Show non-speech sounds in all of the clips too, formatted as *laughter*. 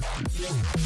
Yeah.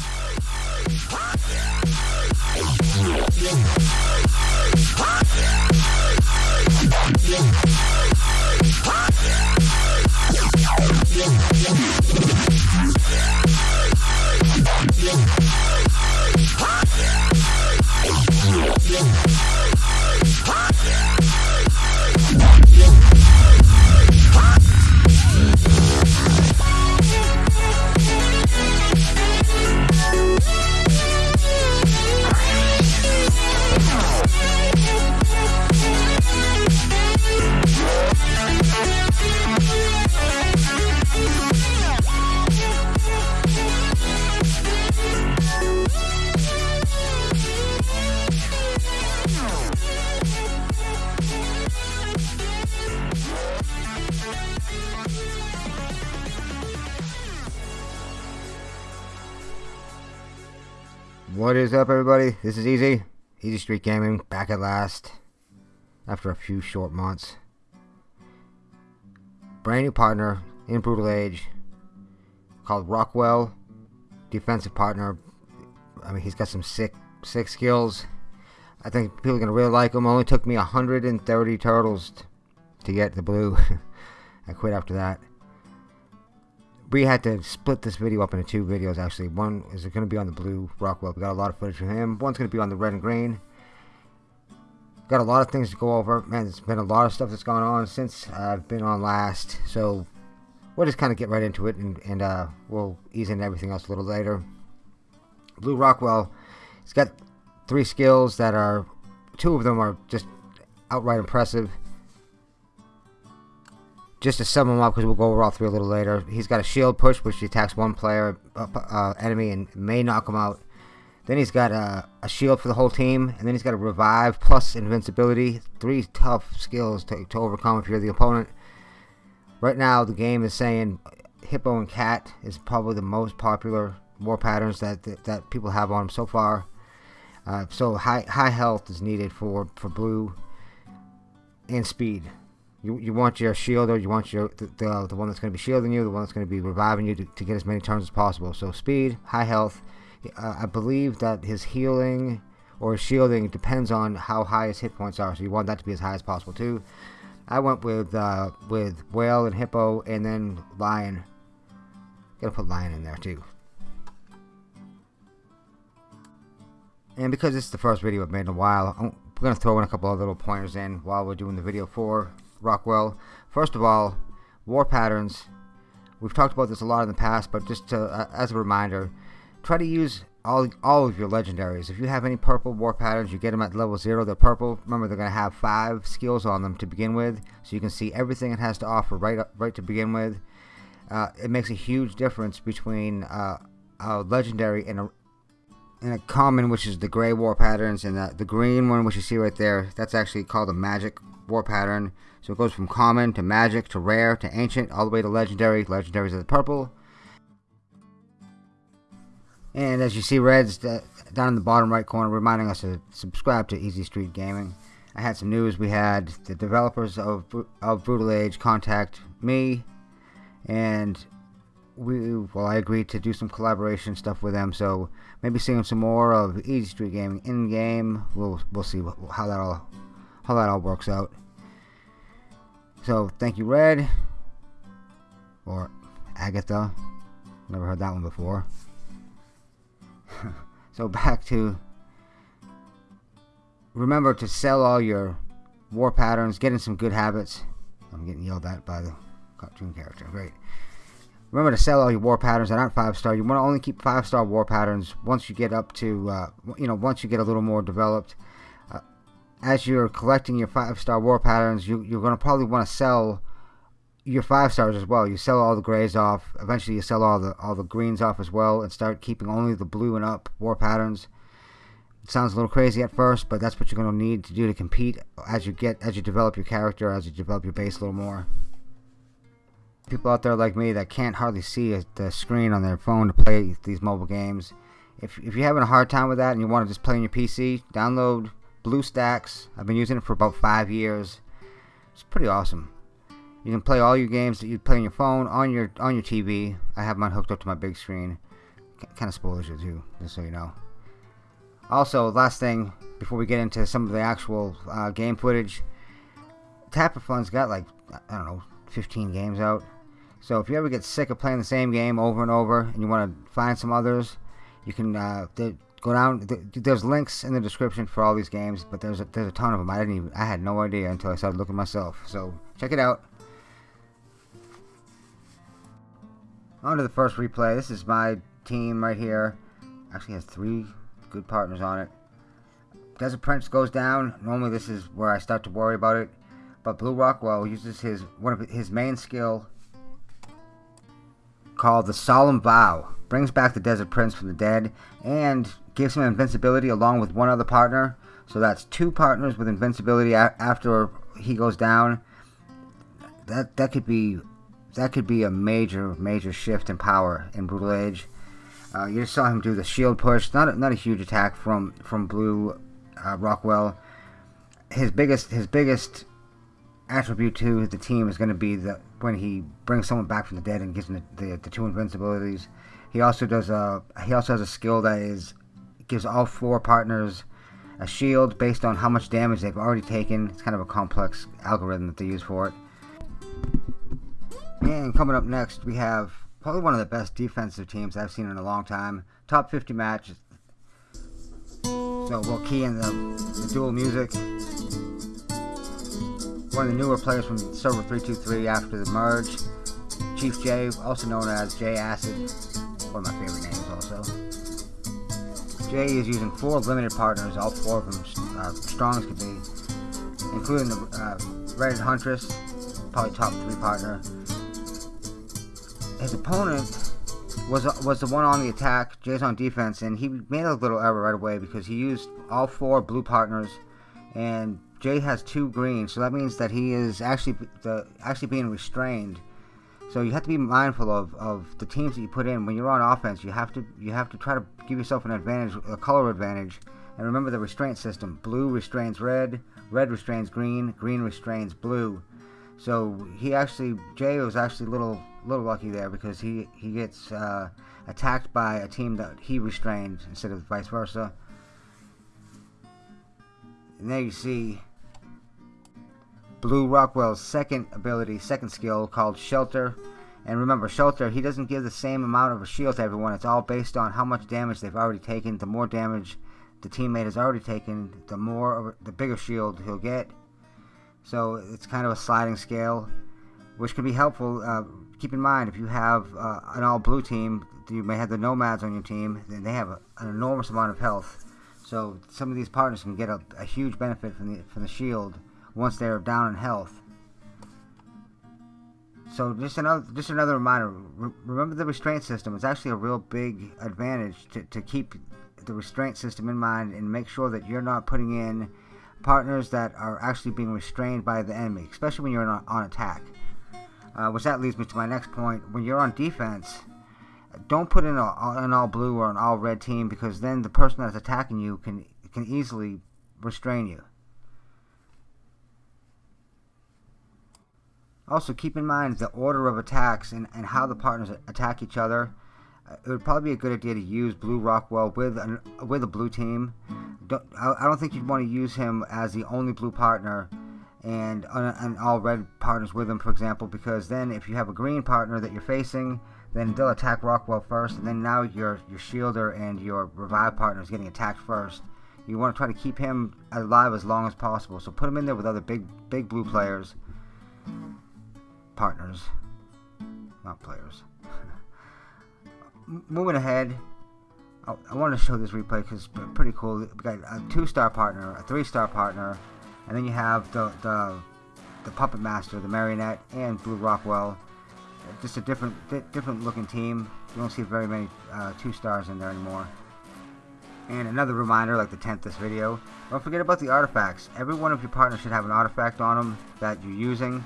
What is up, everybody? This is Easy. Easy Street Gaming, back at last. After a few short months. Brand new partner in Brutal Age called Rockwell. Defensive partner. I mean, he's got some sick, sick skills. I think people are going to really like him. Only took me 130 turtles to get the blue. *laughs* I quit after that we had to split this video up into two videos actually. One is going to be on the blue Rockwell. We got a lot of footage from him. One's going to be on the red and green. Got a lot of things to go over. Man, there's been a lot of stuff that's gone on since I've been on last. So we'll just kind of get right into it and, and uh, we'll ease into everything else a little later. Blue Rockwell, he's got three skills that are, two of them are just outright impressive just to sum him up because we'll go over all three a little later. He's got a shield push, which attacks one player, uh, uh, enemy, and may knock him out. Then he's got a, a, shield for the whole team, and then he's got a revive plus invincibility. Three tough skills to, to overcome if you're the opponent. Right now, the game is saying Hippo and Cat is probably the most popular war patterns that that, that people have on so far. Uh, so high high health is needed for for blue and speed. You, you want your shielder, you want your the, the, the one that's going to be shielding you, the one that's going to be reviving you to, to get as many turns as possible. So speed, high health. Uh, I believe that his healing or shielding depends on how high his hit points are. So you want that to be as high as possible too. I went with uh, with whale and hippo, and then lion. Gotta put lion in there too. And because this is the first video I've made in a while, I'm, we're gonna throw in a couple of little pointers in while we're doing the video for Rockwell. First of all, war patterns. We've talked about this a lot in the past, but just to, uh, as a reminder, try to use all all of your legendaries. If you have any purple war patterns, you get them at level zero. They're purple. Remember, they're going to have five skills on them to begin with, so you can see everything it has to offer right right to begin with. Uh, it makes a huge difference between uh, a legendary and a and a common, which is the gray war patterns, and the, the green one, which you see right there. That's actually called a magic war pattern. So it goes from common to magic to rare to ancient all the way to legendary. Legendaries are the purple. And as you see reds uh, down in the bottom right corner reminding us to subscribe to Easy Street Gaming. I had some news. We had the developers of, of Brutal Age contact me and we well I agreed to do some collaboration stuff with them so maybe seeing some more of Easy Street Gaming in game we'll we'll see how that all how that all works out so thank you, Red. Or Agatha. Never heard that one before. *laughs* so back to remember to sell all your war patterns, get in some good habits. I'm getting yelled at by the cartoon character. Great. Remember to sell all your war patterns that aren't five star. You want to only keep five star war patterns once you get up to, uh, you know, once you get a little more developed as you're collecting your five star war patterns, you, you're going to probably want to sell your five stars as well. You sell all the grays off. Eventually, you sell all the all the greens off as well, and start keeping only the blue and up war patterns. It sounds a little crazy at first, but that's what you're going to need to do to compete as you get as you develop your character, as you develop your base a little more. People out there like me that can't hardly see the screen on their phone to play these mobile games. If, if you're having a hard time with that and you want to just play on your PC, download BlueStacks. I've been using it for about five years. It's pretty awesome. You can play all your games that you play on your phone, on your on your TV. I have mine hooked up to my big screen. kind of spoils you too, just so you know. Also, last thing before we get into some of the actual uh, game footage, Tap4Fun's got like I don't know 15 games out. So if you ever get sick of playing the same game over and over and you want to find some others, you can uh, go down. There's links in the description for all these games, but there's a, there's a ton of them. I didn't even I had no idea until I started looking myself. So check it out. On to the first replay. This is my team right here. Actually has three good partners on it. Desert Prince goes down. Normally this is where I start to worry about it. But Blue Rockwell uses his one of his main skill called the Solemn Vow. Brings back the Desert Prince from the dead and gives him invincibility along with one other partner. So that's two partners with invincibility after he goes down. That that could be that could be a major major shift in power in Brutal Age. Uh, you just saw him do the shield push. Not a, not a huge attack from from Blue uh, Rockwell. His biggest his biggest attribute to the team is going to be that when he brings someone back from the dead and gives them the, the, the two invincibilities. He also does a he also has a skill that is gives all four partners a shield based on how much damage they've already taken. It's kind of a complex algorithm that they use for it. And coming up next, we have probably one of the best defensive teams I've seen in a long time. Top 50 match. So we'll key in the, the dual music one of the newer players from Server 323 after the merge. Chief J, also known as J Acid, one of my favorite names also. Jay is using four limited partners, all four of them uh, strong as could be, including the uh, Huntress, probably top three partner. His opponent was was the one on the attack, Jay's on defense, and he made a little error right away because he used all four blue partners, and Jay has two greens, so that means that he is actually the actually being restrained. So you have to be mindful of, of the teams that you put in when you're on offense. You have to you have to try to give yourself an advantage, a color advantage, and remember the restraint system. Blue restrains red, red restrains green, green restrains blue. So he actually Jay was actually a little little lucky there because he he gets uh, attacked by a team that he restrained instead of vice versa. And there you see Blue Rockwell's second ability, second skill called Shelter. And remember, Shelter, he doesn't give the same amount of a shield to everyone. It's all based on how much damage they've already taken. The more damage the teammate has already taken, the more, the bigger shield he'll get. So it's kind of a sliding scale, which can be helpful. Uh, keep in mind, if you have uh, an all-blue team, you may have the Nomads on your team, then they have a, an enormous amount of health. So some of these partners can get a, a huge benefit from the from the shield once they're down in health. So just another just another reminder. Re remember the restraint system. It's actually a real big advantage to, to keep the restraint system in mind and make sure that you're not putting in partners that are actually being restrained by the enemy, especially when you're on, on attack. Uh, which that leads me to my next point. When you're on defense, don't put in a, an all blue or an all red team because then the person that's attacking you can can easily restrain you. Also, keep in mind the order of attacks and, and how the partners attack each other. Uh, it would probably be a good idea to use Blue Rockwell with an, with a blue team. Don't, I, I don't think you'd want to use him as the only blue partner and, and all red partners with him, for example, because then if you have a green partner that you're facing, then they'll attack Rockwell first, and then now your your shielder and your revive partner is getting attacked first. You want to try to keep him alive as long as possible, so put him in there with other big big blue players, partners, not players. *laughs* Moving ahead, I, I want to show this replay because it's pretty cool. We got a two-star partner, a three-star partner, and then you have the the the puppet master, the marionette, and Blue Rockwell just a different different looking team. You don't see very many uh, two stars in there anymore. And another reminder, like the 10th this video, don't forget about the artifacts. Every one of your partners should have an artifact on them that you're using.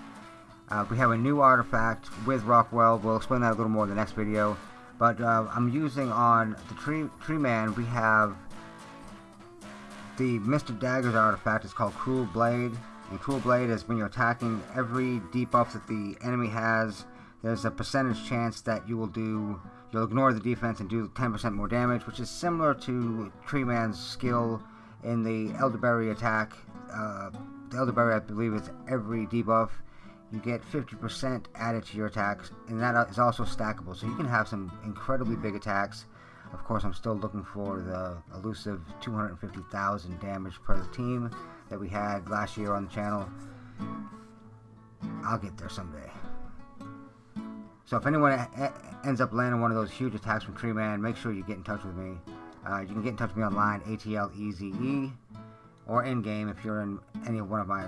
Uh, we have a new artifact with Rockwell. We'll explain that a little more in the next video. But uh, I'm using on the Tree, tree Man, we have the Mr. Dagger's artifact. It's called Cruel Blade. And Cruel Blade is when you're attacking every debuff that the enemy has there's a percentage chance that you will do You'll ignore the defense and do 10% more damage, which is similar to Tree Man's skill in the Elderberry attack. Uh, the Elderberry, I believe, is every debuff. You get 50% added to your attacks, and that is also stackable. So you can have some incredibly big attacks. Of course, I'm still looking for the elusive 250,000 damage per team that we had last year on the channel. I'll get there someday. So if anyone ends up landing one of those huge attacks from Tree Man, make sure you get in touch with me. Uh, you can get in touch with me online, ATLEZE, or in-game if you're in any one of my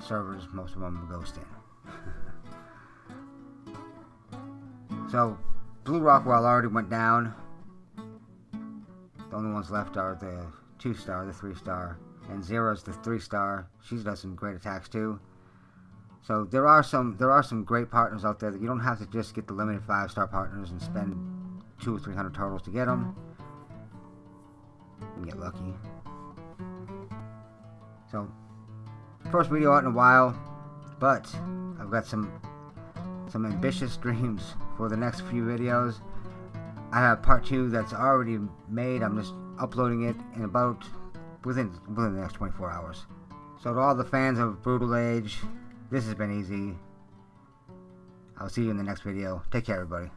servers. Most of them in. *laughs* so, Blue Rockwell already went down. The only ones left are the 2-star, the 3-star, and Zero's the 3-star. She does some great attacks too. So there are some there are some great partners out there that you don't have to just get the limited five star partners and spend two or three hundred turtles to get them. You get lucky. So first video out in a while, but I've got some some ambitious dreams for the next few videos. I have part two that's already made. I'm just uploading it in about within within the next 24 hours. So to all the fans of Brutal Age, this has been easy. I'll see you in the next video. Take care, everybody.